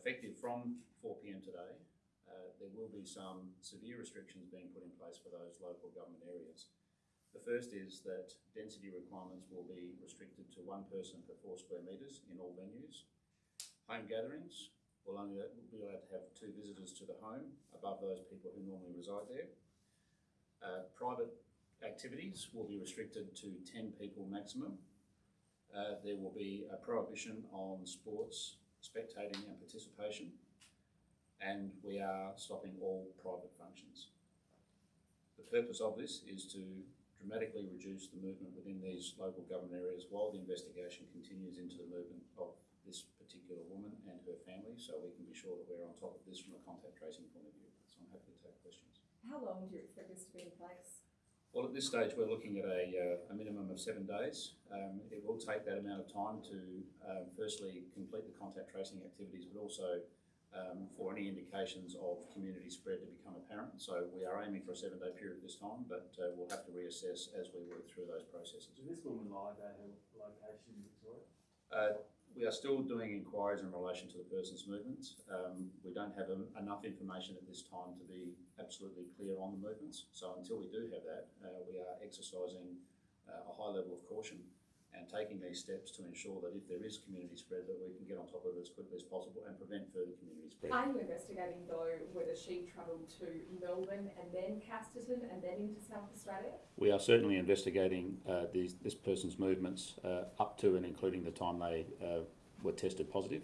effective from 4pm today, uh, there will be some severe restrictions being put in place for those local government areas. The first is that density requirements will be restricted to one person per four square metres in all venues. Home gatherings will only be allowed to have two visitors to the home above those people who normally reside there. Uh, private activities will be restricted to 10 people maximum. Uh, there will be a prohibition on sports, spectating and participation. And we are stopping all private functions. The purpose of this is to dramatically reduce the movement within these local government areas while the investigation continues into the movement of this particular woman and her family so we can be sure that we're on top of this from a contact tracing point of view. So I'm happy to take questions. How long do you expect this to be in place? Well, at this stage, we're looking at a, uh, a minimum of seven days. Um, it will take that amount of time to um, firstly complete the contact tracing activities, but also um, for any indications of community spread to become apparent. So we are aiming for a seven day period this time, but uh, we'll have to reassess as we work through those processes. Does this woman lie about her location in Victoria? Uh, we are still doing inquiries in relation to the person's movements. Um, we don't have um, enough information at this time to be absolutely clear on the movements. So until we do have that, uh, we are exercising uh, a high level of caution and taking these steps to ensure that if there is community spread that we can get on top of it as quickly as possible and prevent further community spread. Are you investigating though whether she travelled to Melbourne and then Casterton and then into South Australia? We are certainly investigating uh, these, this person's movements uh, up to and including the time they uh, were tested positive.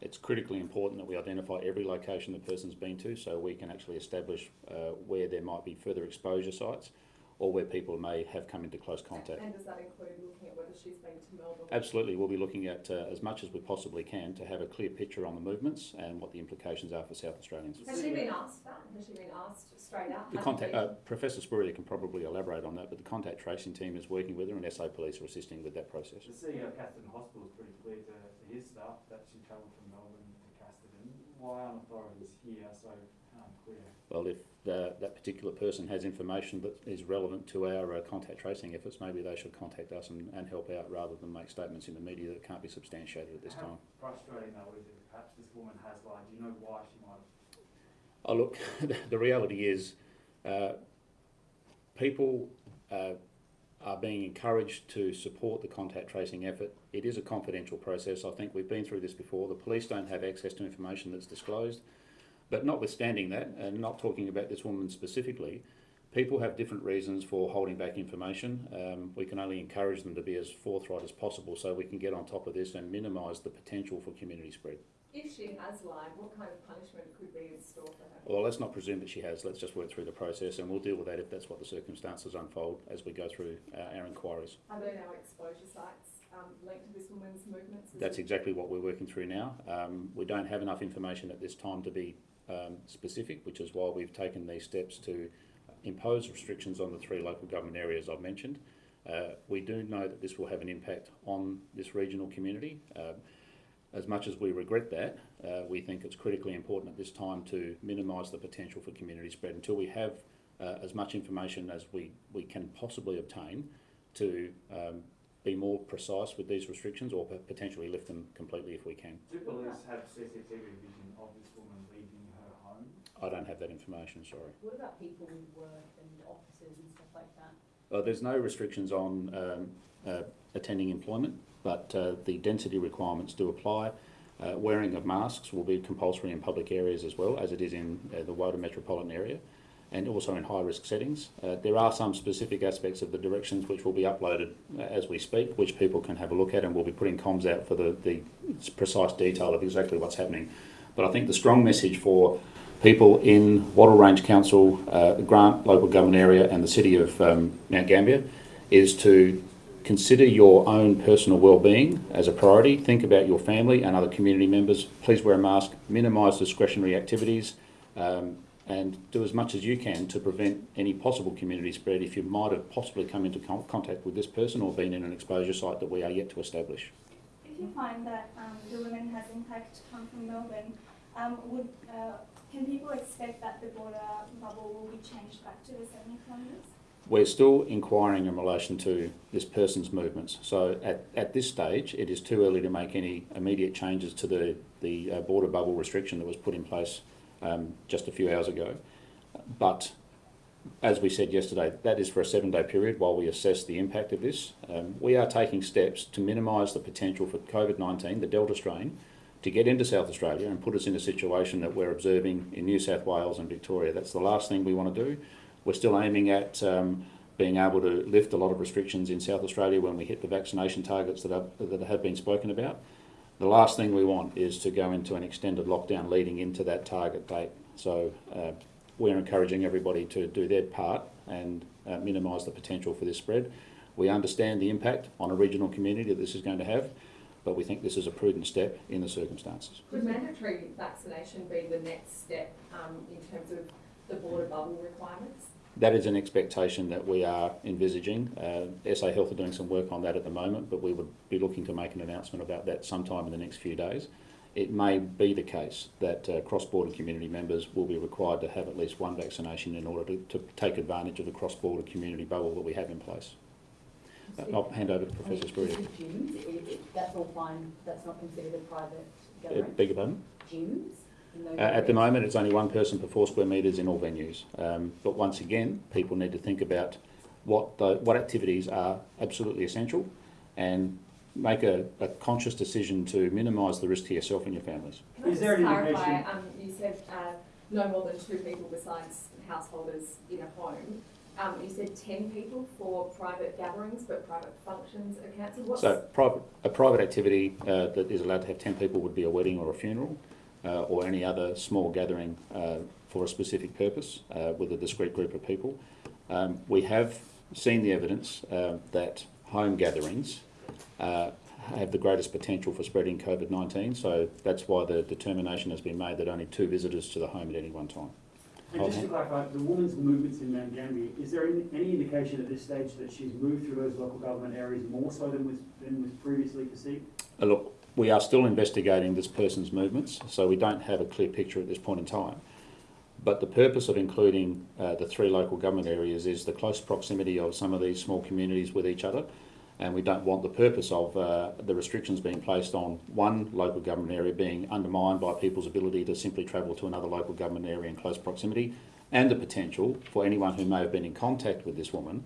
It's critically important that we identify every location the person's been to so we can actually establish uh, where there might be further exposure sites or where people may have come into close contact. And does that include looking at whether she's been to Melbourne? Absolutely, we'll be looking at uh, as much as we possibly can to have a clear picture on the movements and what the implications are for South Australians. Has she been asked that? Has she been asked straight out? The contact, uh, Professor Spurrier can probably elaborate on that, but the contact tracing team is working with her and SA Police are assisting with that process. The CEO of Casterton Hospital is pretty clear to, to his staff that she travelled from Melbourne to Casterton. Why aren't authorities here so unclear? Well, if uh, that particular person has information that is relevant to our uh, contact tracing efforts, maybe they should contact us and, and help out rather than make statements in the media that can't be substantiated at this How time. frustrating though is it perhaps this woman has lied? Do you know why she might have? Oh, look, the reality is uh, people uh, are being encouraged to support the contact tracing effort. It is a confidential process. I think we've been through this before. The police don't have access to information that's disclosed. But notwithstanding that, and not talking about this woman specifically, people have different reasons for holding back information. Um, we can only encourage them to be as forthright as possible so we can get on top of this and minimise the potential for community spread. If she has lied, what kind of punishment could be in store for her? Well, let's not presume that she has. Let's just work through the process and we'll deal with that if that's what the circumstances unfold as we go through uh, our inquiries. Are there now exposure sites um, linked to this woman's movements? That's it- exactly what we're working through now. Um, we don't have enough information at this time to be um, specific, which is why we've taken these steps to impose restrictions on the three local government areas I've mentioned. Uh, we do know that this will have an impact on this regional community. Uh, as much as we regret that, uh, we think it's critically important at this time to minimise the potential for community spread until we have uh, as much information as we, we can possibly obtain to um, be more precise with these restrictions or potentially lift them completely if we can. Do police have CCTV vision of this woman leaving? I don't have that information, sorry. What about people who work and offices and stuff like that? Uh, there's no restrictions on um, uh, attending employment, but uh, the density requirements do apply. Uh, wearing of masks will be compulsory in public areas as well, as it is in uh, the wider metropolitan area, and also in high risk settings. Uh, there are some specific aspects of the directions which will be uploaded uh, as we speak, which people can have a look at, and we'll be putting comms out for the, the precise detail of exactly what's happening. But I think the strong message for people in Wattle Range Council, uh, the Grant local government area, and the city of um, Mount Gambier is to consider your own personal well-being as a priority. Think about your family and other community members. Please wear a mask. Minimise discretionary activities. Um, and do as much as you can to prevent any possible community spread if you might have possibly come into con- contact with this person or been in an exposure site that we are yet to establish. If you find that um, the woman has in fact come from Melbourne, um, would uh, can people expect that the border bubble will be changed back to the 70 kilometres? We're still inquiring in relation to this person's movements. So at, at this stage, it is too early to make any immediate changes to the, the uh, border bubble restriction that was put in place um, just a few hours ago. But as we said yesterday, that is for a seven day period while we assess the impact of this. Um, we are taking steps to minimise the potential for COVID 19, the Delta strain, to get into South Australia and put us in a situation that we're observing in New South Wales and Victoria. That's the last thing we want to do. We're still aiming at um, being able to lift a lot of restrictions in South Australia when we hit the vaccination targets that, are, that have been spoken about. The last thing we want is to go into an extended lockdown leading into that target date. So uh, we're encouraging everybody to do their part and uh, minimise the potential for this spread. We understand the impact on a regional community that this is going to have, but we think this is a prudent step in the circumstances. Could mandatory vaccination be the next step um, in terms of the border bubble requirements? That is an expectation that we are envisaging. Uh, SA Health are doing some work on that at the moment, but we would be looking to make an announcement about that sometime in the next few days. It may be the case that uh, cross-border community members will be required to have at least one vaccination in order to, to take advantage of the cross-border community bubble that we have in place. Uh, I'll hand over to Professor Spurrier. Gyms, i- i- that's all fine, that's not considered a private Uh, gathering? beg your pardon? Gyms? Uh, at the moment, it's only one person per four square metres in all venues. Um, but once again, people need to think about what the, what activities are absolutely essential and make a, a conscious decision to minimise the risk to yourself and your families. Can I Is there an clarify, um, you said, uh, no more than two people besides householders in a home. Um, you said ten people for private gatherings, but private functions are cancelled. So private, a private activity uh, that is allowed to have 10 people would be a wedding or a funeral uh, or any other small gathering uh, for a specific purpose uh, with a discrete group of people. Um, we have seen the evidence uh, that home gatherings uh, have the greatest potential for spreading COVID-19, so that's why the determination has been made that only two visitors to the home at any one time. And just to clarify, the woman's movements in Mount Gambier, is there any, any indication at this stage that she's moved through those local government areas more so than was, than was previously perceived? Uh, Look, we are still investigating this person's movements, so we don't have a clear picture at this point in time. But the purpose of including uh, the three local government areas is the close proximity of some of these small communities with each other. And we don't want the purpose of uh, the restrictions being placed on one local government area being undermined by people's ability to simply travel to another local government area in close proximity, and the potential for anyone who may have been in contact with this woman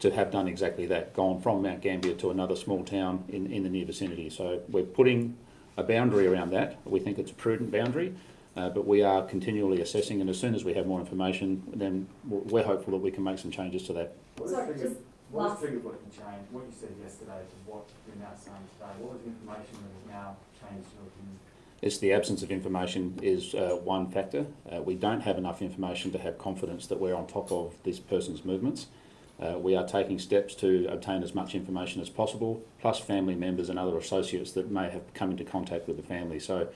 to have done exactly that, gone from Mount Gambier to another small town in, in the near vicinity. So we're putting a boundary around that. We think it's a prudent boundary, uh, but we are continually assessing, and as soon as we have more information, then we're hopeful that we can make some changes to that. Sorry, what has last- triggered what can change, what you said yesterday to what you're now saying today? What was the information that has now changed your opinion? It's the absence of information is uh, one factor. Uh, we don't have enough information to have confidence that we're on top of this person's movements. Uh, we are taking steps to obtain as much information as possible, plus family members and other associates that may have come into contact with the family. So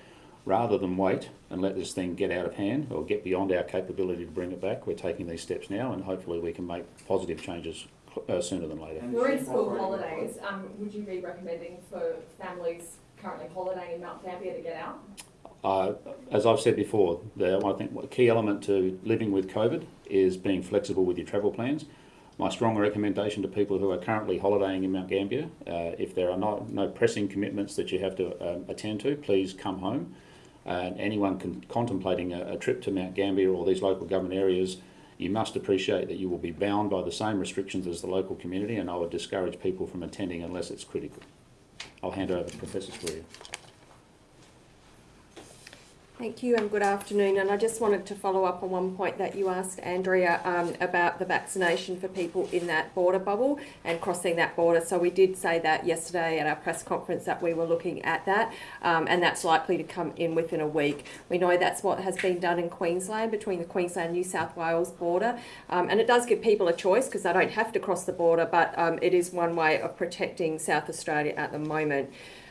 rather than wait and let this thing get out of hand or get beyond our capability to bring it back, we're taking these steps now and hopefully we can make positive changes uh, sooner than later. And you're in school holidays, um, would you be recommending for families currently holidaying in Mount Gambier to get out? Uh, as I've said before, the, I think a key element to living with COVID is being flexible with your travel plans. My strong recommendation to people who are currently holidaying in Mount Gambier, uh, if there are no, no pressing commitments that you have to um, attend to, please come home. And anyone con- contemplating a, a trip to Mount Gambier or these local government areas, you must appreciate that you will be bound by the same restrictions as the local community, and I would discourage people from attending unless it's critical. I'll hand over to Professor Spurrier. Thank you and good afternoon. And I just wanted to follow up on one point that you asked, Andrea, um, about the vaccination for people in that border bubble and crossing that border. So we did say that yesterday at our press conference that we were looking at that, um, and that's likely to come in within a week. We know that's what has been done in Queensland between the Queensland New South Wales border, um, and it does give people a choice because they don't have to cross the border, but um, it is one way of protecting South Australia at the moment.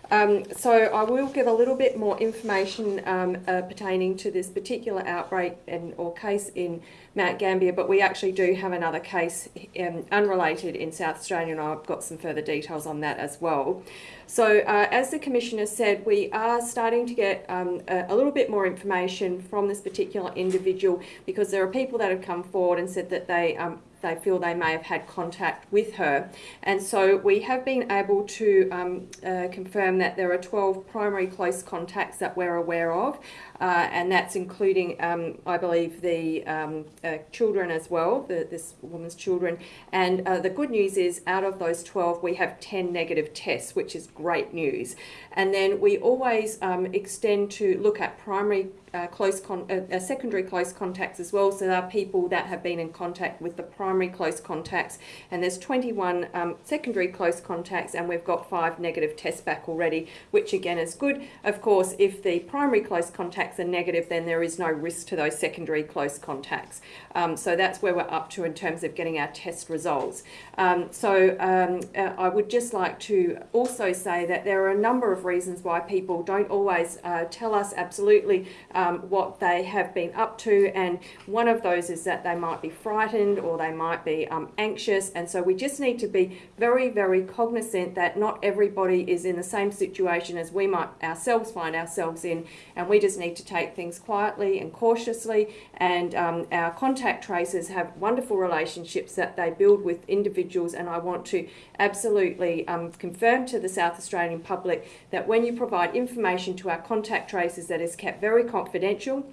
Um, so I will give a little bit more information um, uh, pertaining to this particular outbreak and or case in Mount Gambier, but we actually do have another case um, unrelated in South Australia, and I've got some further details on that as well. So, uh, as the Commissioner said, we are starting to get um, a, a little bit more information from this particular individual because there are people that have come forward and said that they um, they feel they may have had contact with her. And so we have been able to um, uh, confirm that there are 12 primary close contacts that we're aware of, uh, and that's including, um, I believe, the um, uh, children as well, the, this woman's children. And uh, the good news is, out of those 12, we have 10 negative tests, which is great news. And then we always um, extend to look at primary uh, close con- uh, uh, secondary close contacts as well. So there are people that have been in contact with the primary close contacts, and there's 21 um, secondary close contacts, and we've got five negative tests back already, which again is good. Of course, if the primary close contacts are negative, then there is no risk to those secondary close contacts. Um, so that's where we're up to in terms of getting our test results. Um, so um, uh, I would just like to also say that there are a number of reasons why people don't always uh, tell us absolutely um, what they have been up to, and one of those is that they might be frightened or they might be um, anxious, and so we just need to be very, very cognizant that not everybody is in the same situation as we might ourselves find ourselves in, and we just need to take things quietly and cautiously. And um, our contact tracers have wonderful relationships that they build with individuals, and I want to absolutely um, confirm to the South Australian public that when you provide information to our contact tracers that is kept very confidential,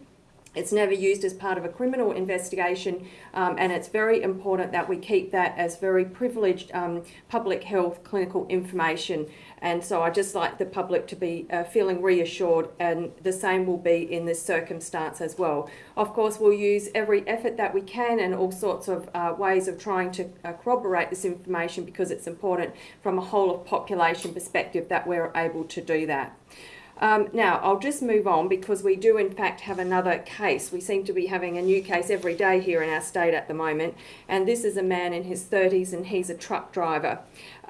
it's never used as part of a criminal investigation, um, and it's very important that we keep that as very privileged um, public health clinical information. And so I just like the public to be uh, feeling reassured, and the same will be in this circumstance as well. Of course, we'll use every effort that we can and all sorts of uh, ways of trying to uh, corroborate this information because it's important from a whole of population perspective that we're able to do that. Um, now, I'll just move on because we do, in fact, have another case. We seem to be having a new case every day here in our state at the moment. And this is a man in his 30s and he's a truck driver.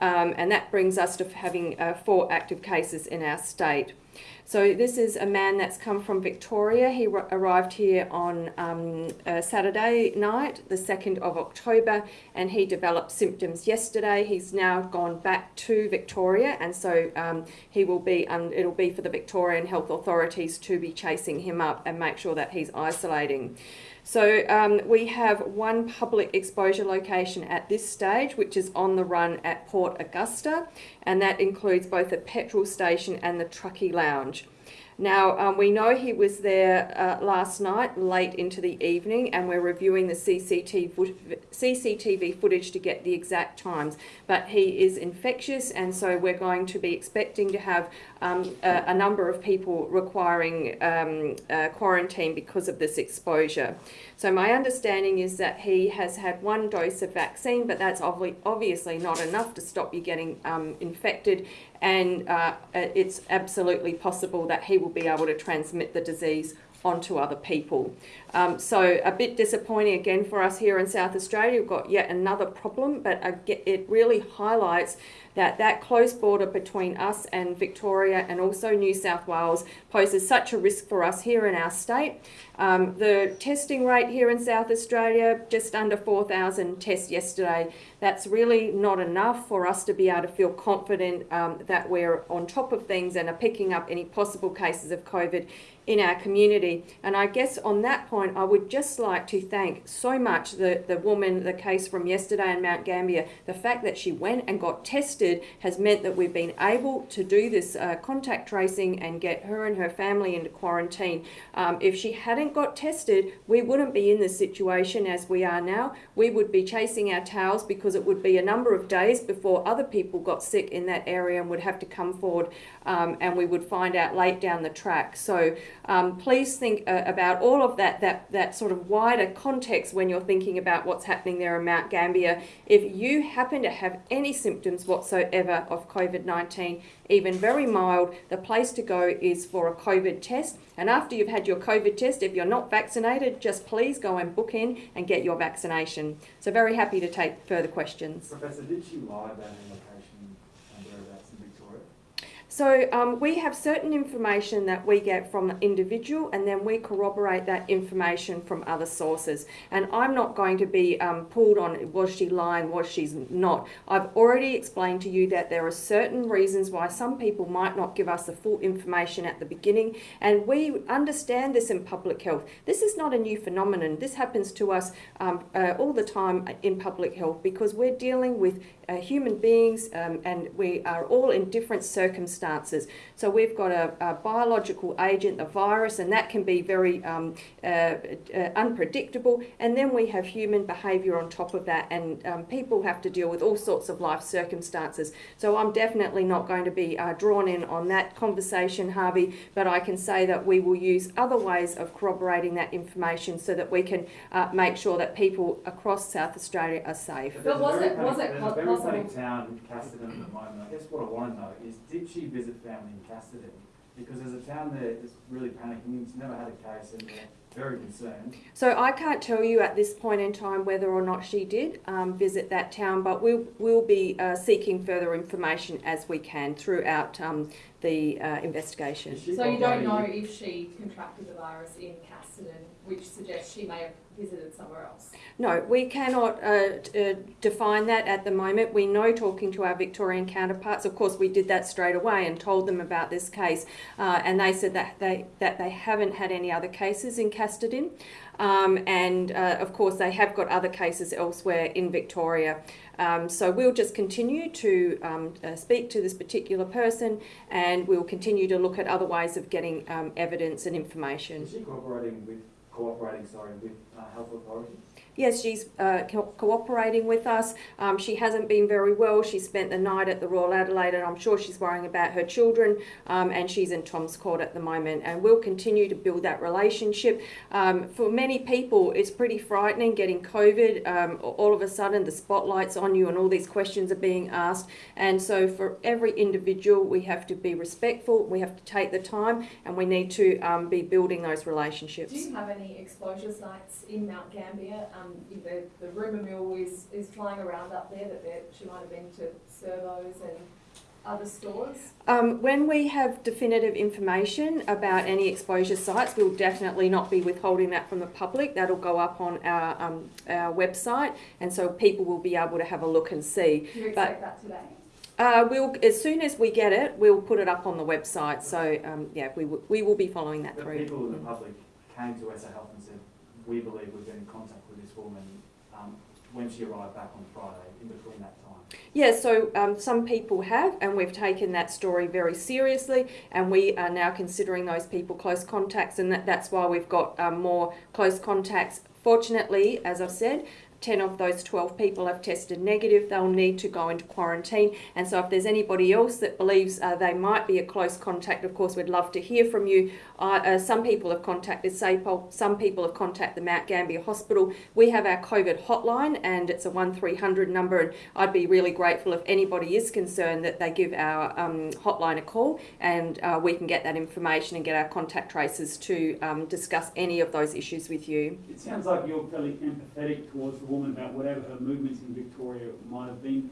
Um, and that brings us to having uh, four active cases in our state. So this is a man that's come from Victoria. He arrived here on um, Saturday night, the 2nd of October, and he developed symptoms yesterday. He's now gone back to Victoria, and so um, he will be. Um, it'll be for the Victorian health authorities to be chasing him up and make sure that he's isolating. So um, we have one public exposure location at this stage, which is on the run at Port Augusta, and that includes both the petrol station and the truckie lounge. Now, um, we know he was there uh, last night, late into the evening, and we're reviewing the CCTV, CCTV footage to get the exact times. But he is infectious, and so we're going to be expecting to have um, a, a, number of people requiring um, uh, quarantine because of this exposure. So my understanding is that he has had one dose of vaccine, but that's obviously not enough to stop you getting um, infected, and uh, it's absolutely possible that he will be able to transmit the disease onto other people. Um, so a bit disappointing again for us here in South Australia. We've got yet another problem, but it really highlights that that close border between us and Victoria and also New South Wales poses such a risk for us here in our state. Um, the testing rate here in South Australia, just under 4,000 tests yesterday. That's really not enough for us to be able to feel confident um, that we're on top of things and are picking up any possible cases of COVID in our community. And I guess on that point, I would just like to thank so much the, the woman, the case from yesterday in Mount Gambier. The fact that she went and got tested has meant that we've been able to do this uh, contact tracing and get her and her family into quarantine. Um, if she hadn't got tested, we wouldn't be in this situation as we are now. We would be chasing our tails because it would be a number of days before other people got sick in that area and would have to come forward um, and we would find out late down the track. So um, please think uh, about all of that, that, that sort of wider context when you're thinking about what's happening there in Mount Gambier. If you happen to have any symptoms whatsoever of COVID-19, even very mild, the place to go is for a COVID test. And after you've had your COVID test, if you're not vaccinated, just please go and book in and get your vaccination. So very happy to take further questions. Professor, did she lie about her location and whereabouts in Victoria? So um, we have certain information that we get from the individual, and then we corroborate that information from other sources. And I'm not going to be um, pulled on was she lying, was she not. I've already explained to you that there are certain reasons why some people might not give us the full information at the beginning, and we understand this in public health. This is not a new phenomenon. This happens to us um, uh, all the time in public health because we're dealing with uh, human beings um, and we are all in different circumstances. So we've got a, a biological agent, a virus, and that can be very um, uh, uh, unpredictable. And then we have human behaviour on top of that, and um, people have to deal with all sorts of life circumstances. So I'm definitely not going to be uh, drawn in on that conversation, Harvey, but I can say that we will use other ways of corroborating that information so that we can uh, make sure that people across South Australia are safe. But was There's a it- very was it There's po- possible- town, Casterton at the moment. I guess what I want to know is, did she visit family in Casterton? Because there's a town there that's really panicking, it's never had a case and they're very concerned. So I can't tell you at this point in time whether or not she did um, visit that town, but we'll, we'll be uh, seeking further information as we can throughout um, the uh, investigation. So you don't know if she contracted the virus in Casterton, which suggests she may have visited somewhere else? No, we cannot uh, uh, define that at the moment. We know talking to our Victorian counterparts, of course, we did that straight away and told them about this case, uh, and they said that they that they haven't had any other cases in Casterton, um, and uh, of course they have got other cases elsewhere in Victoria. Um, so we'll just continue to um, uh, speak to this particular person, and we'll continue to look at other ways of getting um, evidence and information. Is she cooperating with, cooperating, sorry, with uh, health authorities? Yes, she's uh, co- cooperating with us. Um, she hasn't been very well. She spent the night at the Royal Adelaide, and I'm sure she's worrying about her children. Um, and she's in Tom's Court at the moment, and we'll continue to build that relationship. Um, for many people, it's pretty frightening getting COVID. Um, all of a sudden, the spotlight's on you, and all these questions are being asked. And so, for every individual, we have to be respectful. We have to take the time, and we need to um, be building those relationships. Do you have any exposure sites in Mount Gambier? Um, the, the rumour mill is, is flying around up there that there, she might have been to Servos and other stores. Um, when we have definitive information about any exposure sites, we'll definitely not be withholding that from the public. That'll go up on our, um, our website, and so people will be able to have a look and see. Do you expect that today? Uh, we'll, as soon as we get it, we'll put it up on the website. So um, yeah, we, we will be following that The through. people in the public came to SA Health and said, we believe we've been in contact with this woman, um, when she arrived back on Friday, in between that time. Yeah, so um, some people have, and we've taken that story very seriously, and we are now considering those people close contacts, and that, that's why we've got um, more close contacts. Fortunately, as I've said, 10 of those 12 people have tested negative. They'll need to go into quarantine. And so, if there's anybody else that believes uh, they might be a close contact, of course, we'd love to hear from you. Uh, uh, some people have contacted SAPOL, some people have contacted the Mount Gambier Hospital. We have our COVID hotline, and it's a 1300 number. And I'd be really grateful if anybody is concerned that they give our um, hotline a call and uh, we can get that information and get our contact tracers to um, discuss any of those issues with you. It sounds like you're fairly empathetic towards the woman about whatever her movements in Victoria might have been.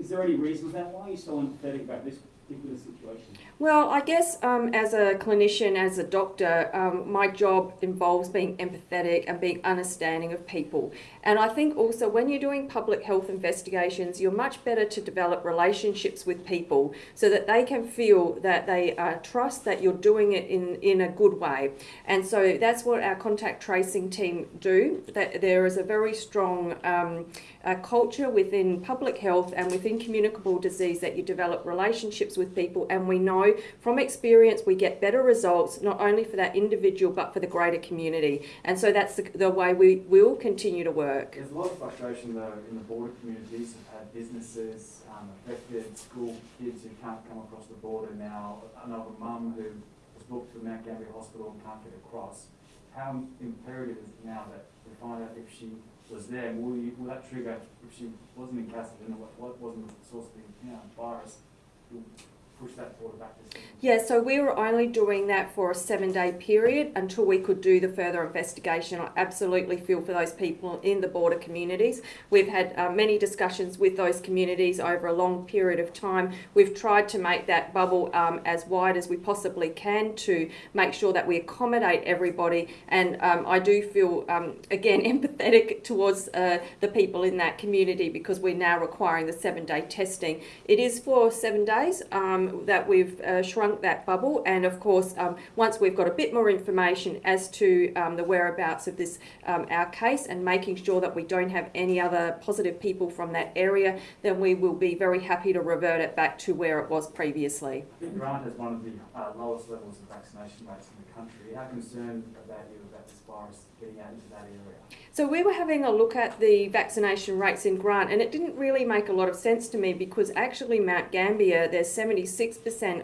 Is there any reason for that? Why are you so empathetic about this particular situation? Well, I guess um, as a clinician, as a doctor, um, my job involves being empathetic and being understanding of people. And I think also when you're doing public health investigations, you're much better to develop relationships with people so that they can feel that they uh, trust that you're doing it in, in a good way. And so that's what our contact tracing team do. That there is a very strong um, uh, culture within public health and within communicable disease that you develop relationships with people. And we know from experience we get better results not only for that individual but for the greater community. And so that's the, the way we will continue to work. There's a lot of frustration though in the border communities, have had businesses um, affected, school kids who can't come across the border now, another mum who was booked to Mount Gambier Hospital and can't get across. How imperative is it now that we find out if she was there, will, you, will that trigger, if she wasn't in what, what wasn't the source of the virus, push that border back to? Yeah, so we were only doing that for a seven day period until we could do the further investigation. I absolutely feel for those people in the border communities. We've had uh, many discussions with those communities over a long period of time. We've tried to make that bubble um, as wide as we possibly can to make sure that we accommodate everybody. And um, I do feel, um, again, empathetic towards uh, the people in that community because we're now requiring the seven day testing. It is for seven days um, that we've uh, shrunk that bubble, and of course, um, once we've got a bit more information as to um, the whereabouts of this um, our case and making sure that we don't have any other positive people from that area, then we will be very happy to revert it back to where it was previously. Grant has one of the uh, lowest levels of vaccination rates in the country. How concerned about you about this virus getting out into that area? So we were having a look at the vaccination rates in Grant, and it didn't really make a lot of sense to me because actually Mount Gambier, there's 76%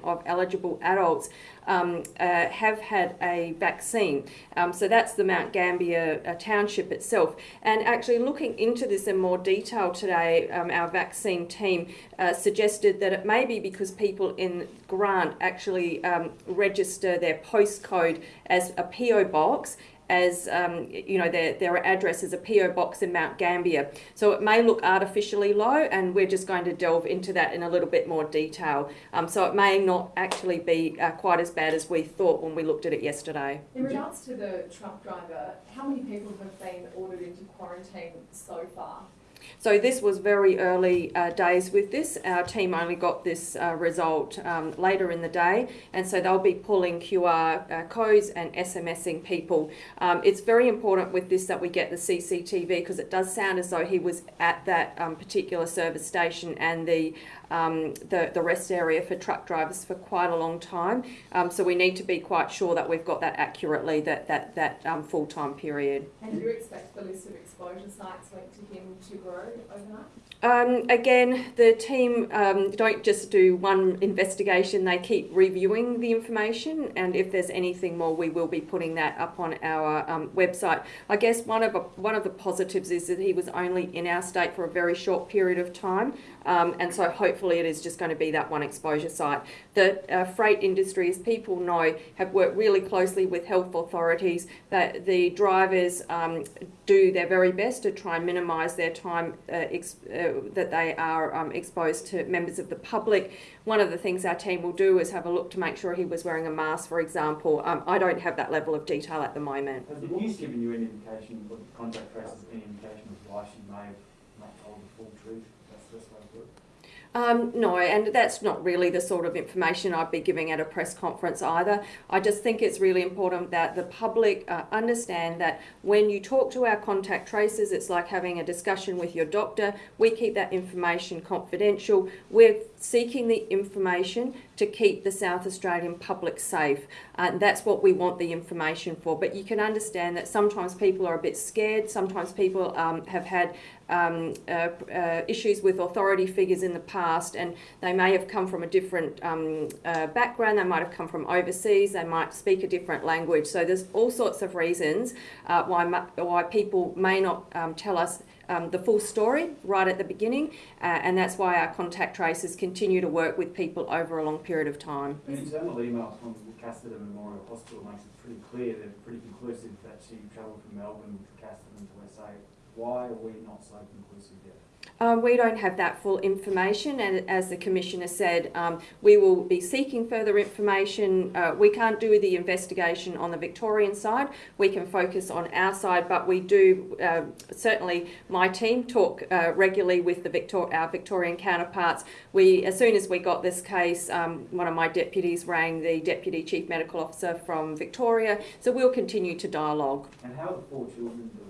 of eligible adults um, uh, have had a vaccine. Um, so that's the Mount Gambier uh, township itself. And actually looking into this in more detail today, um, our vaccine team uh, suggested that it may be because people in Grant actually um, register their postcode as a PO box as um, you know their, their address is a PO box in Mount Gambier. So it may look artificially low, and we're just going to delve into that in a little bit more detail. Um, so it may not actually be uh, quite as bad as we thought when we looked at it yesterday. In regards to the truck driver, how many people have been ordered into quarantine so far? So this was very early uh, days with this. Our team only got this uh, result um, later in the day, and so they'll be pulling QR uh, codes and SMSing people. Um, it's very important with this that we get the CCTV because it does sound as though he was at that um, particular service station and the um, the, the rest area for truck drivers for quite a long time. Um, so we need to be quite sure that we've got that accurately, that, that, that um, full-time period. And do you expect the list of exposure sites linked to him to grow overnight? Um, again, the team um, don't just do one investigation, they keep reviewing the information, and if there's anything more, we will be putting that up on our um, website. I guess one of, a, one of the positives is that he was only in our state for a very short period of time, um, and so hopefully it is just going to be that one exposure site. The uh, freight industry, as people know, have worked really closely with health authorities, that the drivers um, do their very best to try and minimise their time uh, uh, that they are um, exposed to members of the public. One of the things our team will do is have a look to make sure he was wearing a mask, for example. Um, I don't have that level of detail at the moment. Has the board given you any indication, or the contact tracers any indication of why she may have not told the full truth? That's the best way to put it. Um, no, and that's not really the sort of information I'd be giving at a press conference either. I just think it's really important that the public uh, understand that when you talk to our contact tracers, it's like having a discussion with your doctor. We keep that information confidential. We're seeking the information to keep the South Australian public safe. And that's what we want the information for. But you can understand that sometimes people are a bit scared. Sometimes people um, have had um, uh, uh, issues with authority figures in the past, and they may have come from a different um, uh, background. They might have come from overseas. They might speak a different language. So there's all sorts of reasons uh, why why people may not um, tell us. Um, the full story right at the beginning, uh, and that's why our contact tracers continue to work with people over a long period of time. An internal email from Casterton Memorial Hospital makes it pretty clear, they're pretty conclusive that she travelled from Melbourne to Casterton to SA. Why are we not so conclusive yet? Um, we don't have that full information, and as the Commissioner said, um, we will be seeking further information. Uh, we can't do the investigation on the Victorian side, we can focus on our side, but we do uh, certainly, my team talk uh, regularly with the Victor- our Victorian counterparts. We, as soon as we got this case, um, one of my deputies rang the Deputy Chief Medical Officer from Victoria, so we'll continue to dialogue. And how are the four children doing?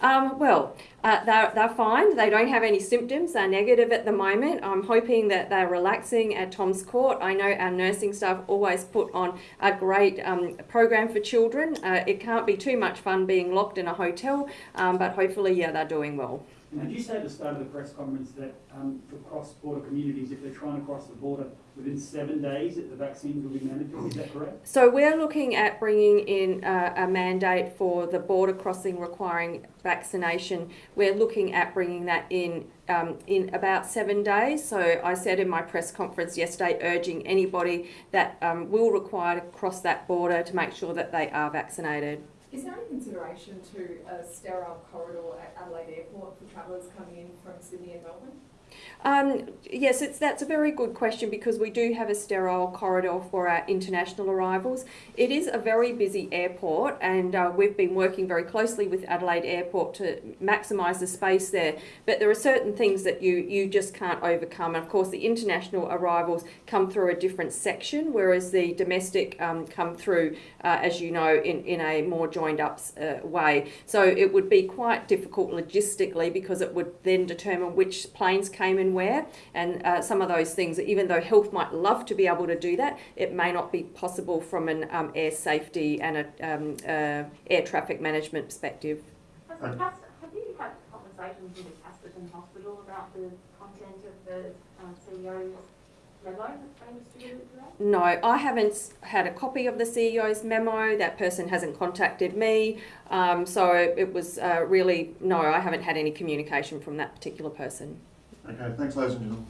Um, well, uh, they're, they're fine. They don't have any symptoms. They're negative at the moment. I'm hoping that they're relaxing at Tom's Court. I know our nursing staff always put on a great um, program for children. Uh, it can't be too much fun being locked in a hotel, um, but hopefully, yeah, they're doing well. Now, did you say at the start of the press conference that um, for cross-border communities, if they're trying to cross the border within seven days, that the vaccines will be mandatory? Is that correct? So we're looking at bringing in uh, a mandate for the border crossing requiring vaccination. We're looking at bringing that in um, in about seven days. So I said in my press conference yesterday, urging anybody that um, will require to cross that border to make sure that they are vaccinated. Is there any consideration to a sterile corridor at Adelaide Airport for travellers coming in from Sydney and Melbourne? Um, yes, it's, that's a very good question because we do have a sterile corridor for our international arrivals. It is a very busy airport, and uh, we've been working very closely with Adelaide Airport to maximise the space there. But there are certain things that you, you just can't overcome. And of course, the international arrivals come through a different section, whereas the domestic um, come through, uh, as you know, in, in a more joined up uh, way. So it would be quite difficult logistically because it would then determine which planes came in where, and uh, some of those things. Even though health might love to be able to do that, it may not be possible from an um, air safety and a um, uh, air traffic management perspective. Has the have you had conversations with Hospital about the content of the uh, CEO's memo that's been? No, I haven't had a copy of the CEO's memo. That person hasn't contacted me, um, so it was uh, really no. I haven't had any communication from that particular person. Okay, thanks ladies and gentlemen.